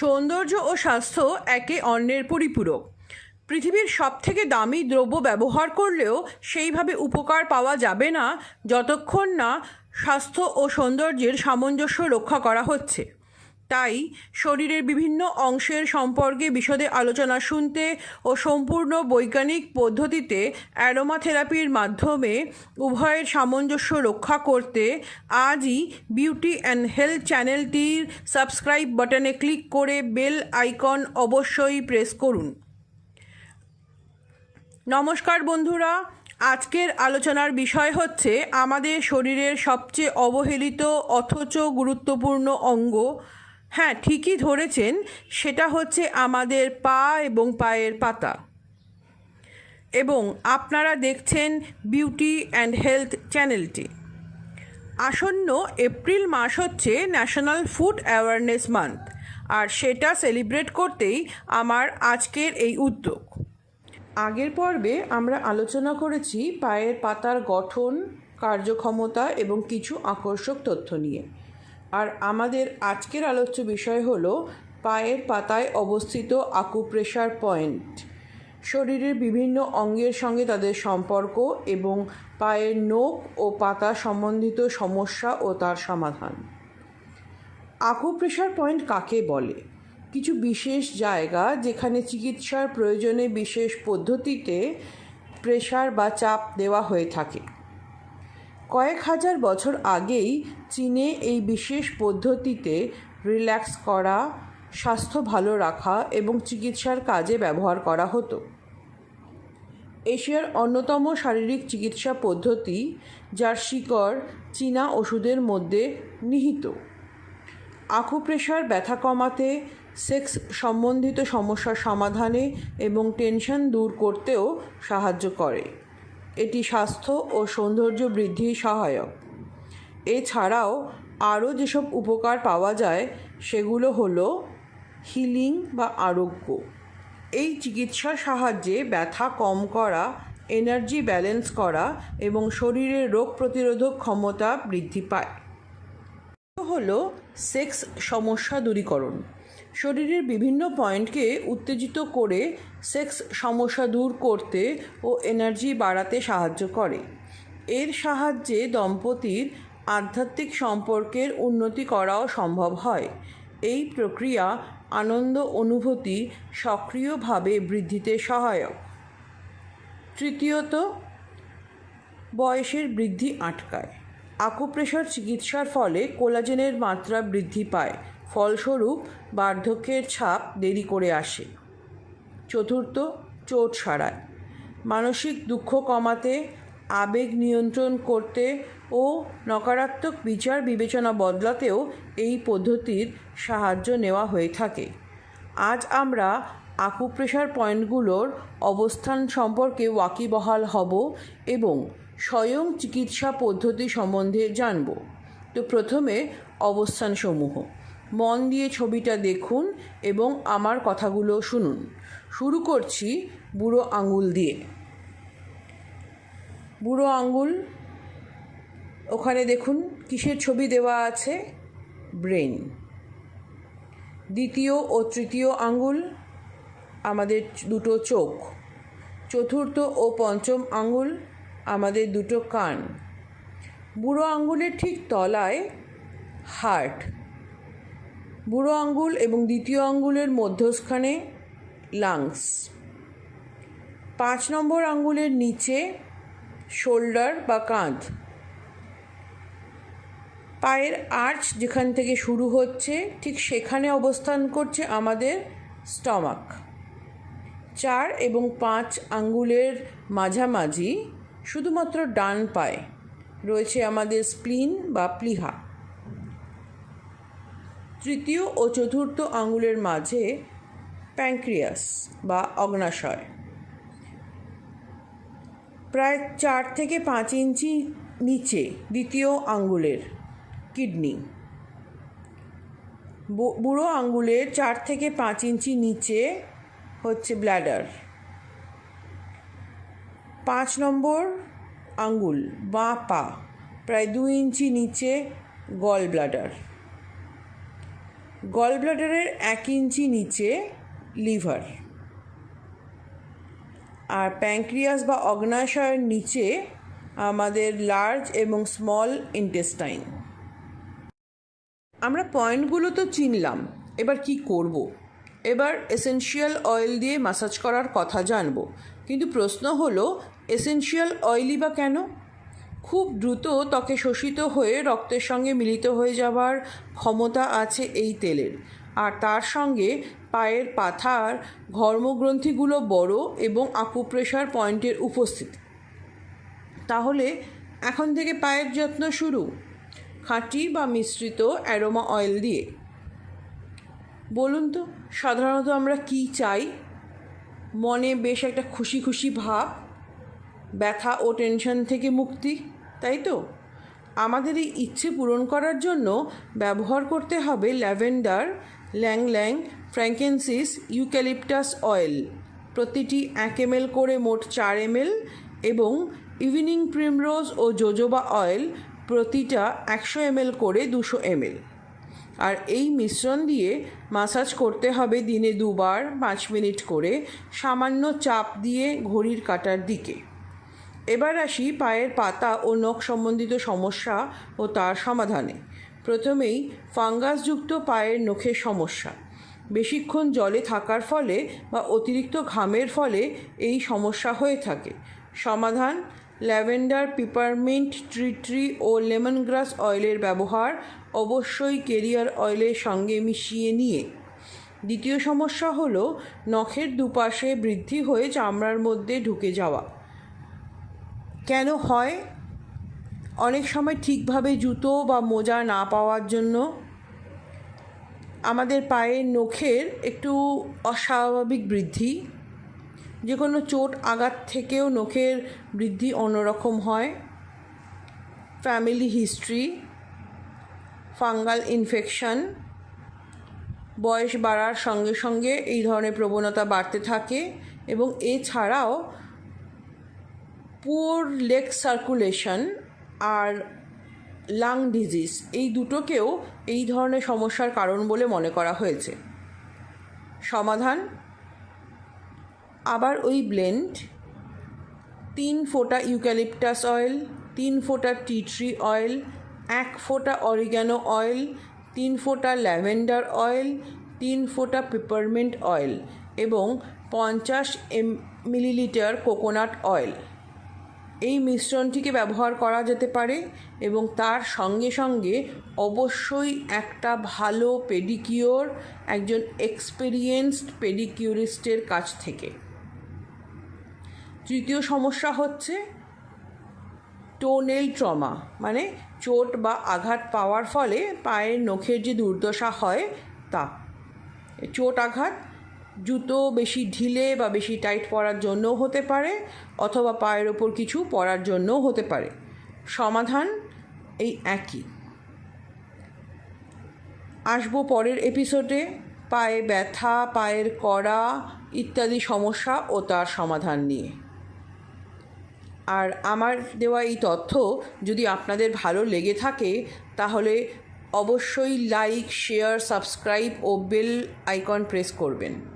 সৌন্দর্য ও স্বাস্থ্য একে অন্যের পরিপূরক। পৃথিবীর সবথেকে দামি দ্রব্য ব্যবহার করলেও সেইভাবে উপকার পাওয়া যাবে না, যতক্ষণ না স্বাস্থ্য ও সৌন্দর্যের সামঞ্জস্য রক্ষা করা হচ্ছে। তাই শরীরের বিভিন্ন অংশের সম্পর্কে বিশদে আলোচনা শুনতে ও সম্পূর্ণ বৈজ্ঞানিক পদ্ধতিতে অ্যারোমা থেরাপির মাধ্যমে উভয়ের সামঞ্জস্য রক্ষা করতে আজই বিউটি অ্যান্ড হেলথ চ্যানেলটির সাবস্ক্রাইব বাটনে ক্লিক করে বেল আইকন অবশ্যই প্রেস করুন। নমস্কার বন্ধুরা, আজকের আলোচনার বিষয় হচ্ছে আমাদের শরীরের সবচেয়ে অবহেলিত অথচ গুরুত্বপূর্ণ অঙ্গ হ্যাঁ ঠিকই ধরেছেন, সেটা হচ্ছে আমাদের পা এবং পায়ের পাতা। এবং আপনারা দেখছেন বিউটি অ্যান্ড হেলথ চ্যানেলটি। আসন্ন এপ্রিল মাস হচ্ছে ন্যাশনাল ফুড অ্যাওয়ারনেস মান্থ, আর সেটা সেলিব্রেট করতেই আমার আজকের এই উদ্যোগ। আগের পর্বে আমরা আলোচনা করেছি পায়ের পাতার গঠন, কার্যক্ষমতা এবং কিছু আকর্ষক তথ্য নিয়ে। আর আমাদের আজকের আলোচ্য বিষয় হলো পায়ের পাতায় অবস্থিত আকুপ্রেশার পয়েন্ট। শরীরের বিভিন্ন অঙ্গের সঙ্গে তাদের সম্পর্ক এবং পায়ের নোক ও পাতা সম্বন্ধিত সমস্যা ও তার সমাধান। আকুপ্রেশার পয়েন্ট কাকে বলে? কিছু বিশেষ জায়গা যেখানে চিকিৎসার প্রয়োজনে বিশেষ পদ্ধতিতে প্রেশার বা চাপ দেওয়া হয়ে থাকে। কয়েক হাজার বছর আগেই চীনে এই বিশেষ পদ্ধতিতে রিল্যাক্স করা, স্বাস্থ্য ভালো রাখা এবং চিকিৎসার কাজে ব্যবহার করা হতো। এশিয়ার অন্যতম শারীরিক চিকিৎসা পদ্ধতি যার শিকড় চীনা ওষুধের মধ্যে নিহিত। আকুপ্রেশার ব্যথা কমাতে, সেক্স সম্বন্ধিত সমস্যার সমাধানে এবং টেনশন দূর করতেও সাহায্য করে। এটি স্বাস্থ্য ও সৌন্দর্য বৃদ্ধি সহায়ক। এছাড়াও আরও যেসব উপকার পাওয়া যায়, সেগুলো হলো হিলিং বা আরোগ্য। এই চিকিৎসার সাহায্যে ব্যথা কম করা, এনার্জি ব্যালেন্স করা এবং শরীরের রোগ প্রতিরোধক ক্ষমতা বৃদ্ধি পায়। হলো সেক্স সমস্যা দূরীকরণ। শরীরের বিভিন্ন পয়েন্টকে উত্তেজিত করে সেক্স সমস্যা দূর করতে ও এনার্জি বাড়াতে সাহায্য করে। এর সাহায্যে দম্পতির আধ্যাত্মিক সম্পর্কের উন্নতি করাও সম্ভব হয়। এই প্রক্রিয়া আনন্দ অনুভূতি সক্রিয়ভাবে বৃদ্ধিতে সহায়ক। তৃতীয়ত, বয়সের বৃদ্ধি আটকায়। আকুপ্রেশার চিকিৎসার ফলে কোলাজেনের মাত্রা বৃদ্ধি পায়। ফলস্বরূপ বার্ধক্যের ছাপ দেরি করে আসে। চতুর্থ, চোট সারায়। মানসিক দুঃখ কমাতে, আবেগ নিয়ন্ত্রণ করতে ও নকারাত্মক বিচার বিবেচনা বদলাতেও এই পদ্ধতির সাহায্য নেওয়া হয়ে থাকে। আজ আমরা আকুপ্রেশার পয়েন্টগুলোর অবস্থান সম্পর্কে ওয়াকিবহাল হব এবং স্বয়ং চিকিৎসা পদ্ধতি সম্বন্ধে জানব। তো প্রথমে অবস্থানসমূহ। মন দিয়ে ছবিটা দেখুন এবং আমার কথাগুলো শুনুন। শুরু করছি বুড়ো আঙুল দিয়ে। বুড়ো আঙুল, ওখানে দেখুন কিসের ছবি দেওয়া আছে? ব্রেন। দ্বিতীয় ও তৃতীয় আঙুল, আমাদের দুটো চোখ। চতুর্থ ও পঞ্চম আঙুল, আমাদের দুটো কান। বুড়ো আঙ্গুলের ঠিক তলায় হার্ট। বুড়ো আঙ্গুল এবং দ্বিতীয় আঙ্গুলের মধ্যস্থানে লাংস। পাঁচ নম্বর আঙ্গুলের নিচে শোল্ডার বা কাঁধ। পায়ের আর্চ যেখান থেকে শুরু হচ্ছে, ঠিক সেখানে অবস্থান করছে আমাদের স্টমাক। চার এবং পাঁচ আঙ্গুলের মাঝামাঝি শুধুমাত্র ডান পায়ে রয়েছে আমাদের স্প্লিন বা প্লিহা। তৃতীয় ও চতুর্থ আঙুলের মাঝে প্যাঙ্ক্রিয়াস বা অগ্নাশয়। প্রায় চার থেকে পাঁচ ইঞ্চি নিচে দ্বিতীয় আঙ্গুলের কিডনি। বুড়ো আঙ্গুলের চার থেকে পাঁচ ইঞ্চি নিচে হচ্ছে ব্ল্যাডার। পাঁচ নম্বর আঙ্গুল বাঁ পা, প্রায় দু ইঞ্চি নিচে গল ব্লাডার গল ব্লাডারের এক ইঞ্চি নিচে লিভার আর প্যাঙ্ক্রিয়াস বা অগ্নাশয়ের নিচে আমাদের লার্জ এবং স্মল ইন্টেস্টাইন আমরা পয়েন্টগুলো তো চিনলাম, এবার কি করব। এবার এসেনশিয়াল অয়েল দিয়ে মাসাজ করার কথা জানব, কিন্তু প্রশ্ন হলো এসেনশিয়াল অয়েলই বা কেন খুব দ্রুত ত্বকে শোষিত হয়ে রক্তের সঙ্গে মিলিত হয়ে যাওয়ার ক্ষমতা আছে এই তেলের। আর তার সঙ্গে পায়ের পাথার, ঘর্মগ্রন্থিগুলো বড় এবং আকুপ্রেশার পয়েন্টের উপস্থিতি। তাহলে এখন থেকে পায়ের যত্ন শুরু। খাঁটি বা মিশ্রিত অ্যারোমা অয়েল দিয়ে। বলুন তো, সাধারণত আমরা কি চাই? মনে বেশ একটা খুশি খুশি ভাব, ব্যথা ও টেনশন থেকে মুক্তি। তাই তো? আমাদের এই ইচ্ছে পূরণ করার জন্য ব্যবহার করতে হবে ল্যাভেন্ডার ল্যাং ল্যাং ফ্র্যাঙ্কেন্সিস, ইউক্যালিপটাস অয়েল। প্রতিটি এক এম করে মোট চার এম এবং ইভিনিং প্রিমরোজ ও জোজোবা অয়েল প্রতিটা একশো এম করে দুশো এম আর এই মিশ্রণ দিয়ে মাসাজ করতে হবে দিনে দুবার পাঁচ মিনিট করে সামান্য চাপ দিয়ে ঘড়ির কাটার দিকে। এবার আসি পায়ের পাতা ও নখ সম্বন্ধিত সমস্যা ও তার সমাধানে। প্রথমেই ফাঙ্গাসযুক্ত পায়ের নখের সমস্যা। বেশিক্ষণ জলে থাকার ফলে বা অতিরিক্ত ঘামের ফলে এই সমস্যা হয়ে থাকে। সমাধান, ল্যাভেন্ডার পিপারমিন্ট ট্রি ট্রি ও লেমন গ্রাস অয়েলের ব্যবহার অবশ্যই কেরিয়ার অয়েলের সঙ্গে মিশিয়ে নিয়ে। দ্বিতীয় সমস্যা হলো, নখের দুপাশে বৃদ্ধি হয়ে চামড়ার মধ্যে ঢুকে যাওয়া। কেন হয়? অনেক সময় ঠিকভাবে জুতো বা মোজা না পাওয়ার জন্য আমাদের পায়ের নখের একটু অস্বাভাবিক বৃদ্ধি যে কোনো চোট আঘাত থেকেও নখের বৃদ্ধি অন্যরকম হয়। ফ্যামিলি হিস্ট্রি, ফাঙ্গাল ইনফেকশন, বয়স বাড়ার সঙ্গে সঙ্গে এই ধরনের প্রবণতা বাড়তে থাকে এবং এছাড়াও পুওর লেগ সার্কুলেশন আর লাং ডিজিজ এই দুটোকেও এই ধরনের সমস্যার কারণ বলে মনে করা হয়েছে। সমাধান, আবার ওই ব্লেন্ড তিন ফোঁটা ইউক্যালিপটাস অয়েল তিন ফোঁটা টি ট্রি অয়েল এক ফোঁটা অরিগ্যানো অয়েল তিন ফোঁটা ল্যাভেন্ডার অয়েল তিন ফোঁটা পেপারমেন্ট অয়েল এবং পঞ্চাশ এম মিলিলিটার কোকোনাট অয়েল এই মিশ্রণটিকে ব্যবহার করা যেতে পারে এবং তার সঙ্গে সঙ্গে অবশ্যই একটা ভালো পেডিকিওর, একজন এক্সপেরিয়েন্সড পেডিকিউরিস্টের কাছ থেকে। তৃতীয় সমস্যা হচ্ছে টোনেল ট্রমা মানে চোট বা আঘাত পাওয়ার ফলে পায়ের নখের যে দুর্দশা হয় তা। চোট, আঘাত জুতো বেশি ঢিলে বা বেশি টাইট পরার জন্যও হতে পারে, অথবা পায়ের ওপর কিছু পরার জন্যও হতে পারে। সমাধান এই একই। আসব পরের এপিসোডে পায়ে ব্যথা, পায়ের কড়া ইত্যাদি সমস্যা ও তার সমাধান নিয়ে। আর আমার দেওয়া এই তথ্য যদি আপনাদের ভালো লেগে থাকে, তাহলে অবশ্যই লাইক শেয়ার সাবস্ক্রাইব ও বেল আইকন প্রেস করবেন।